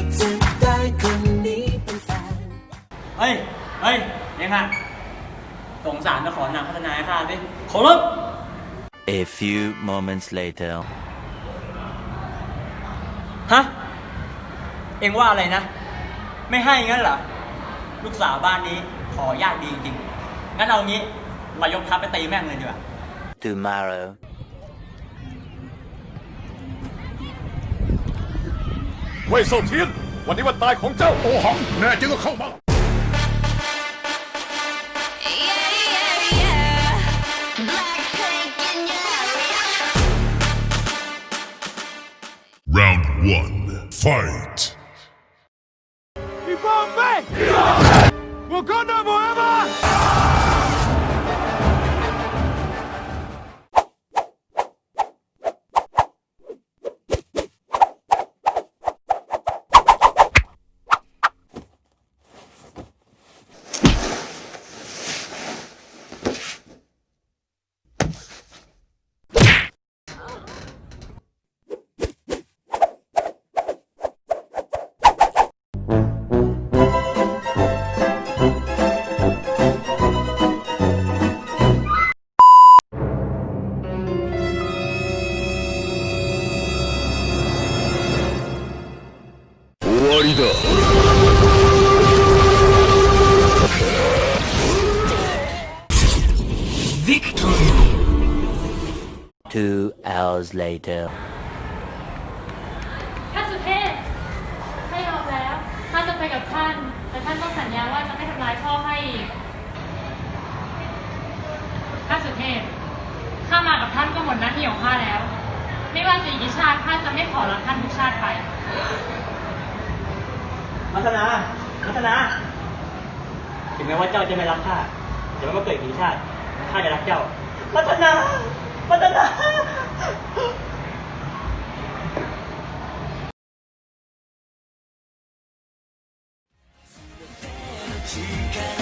ฉันยังอยากจะได้คนนี้เป็นแฟน เฮ้ย เฮ้ยยังไงสงสารจะขอนางพัฒนาให้ข้าสิขอรับ A few moments later. ฮะ เอ็งว่าอะไรนะ ไม่ให้งั้นเหรอ ลูกสาวบ้านนี้ขอยากดีจริงๆงั้นเอางี้เรายกทัพไปตีแม่งเลยดีกว่า Tomorrow. เว่ยเซาเทียน วันนี้วันตายของเจ้าโอหัง แน่จริงก็เข้ามา Yeah, yeah, yeah. Blackpink in your area. Round one, fight. Two hours later. ท่านสุเทพข้ายอมแล้วข้าจะไปกับท่าน แต่ท่านต้องสัญญาว่าจะไม่ทำร้ายพ่อให้อีกท่านสุเทพข้ามากับท่านก็หมดหน้าที่ของข้าแล้ว ไม่ว่าจะอีกกี่ชาติข้าจะไม่ขอรับท่านทุกชาติไป พัฒนา พัฒนา ถึงแม้ว่าเจ้าจะไม่รักข้าแต่ว่เมื่อเกิดกี่ชาติ ข้าจะรักเจ้า พัฒนา พัฒนาที่กั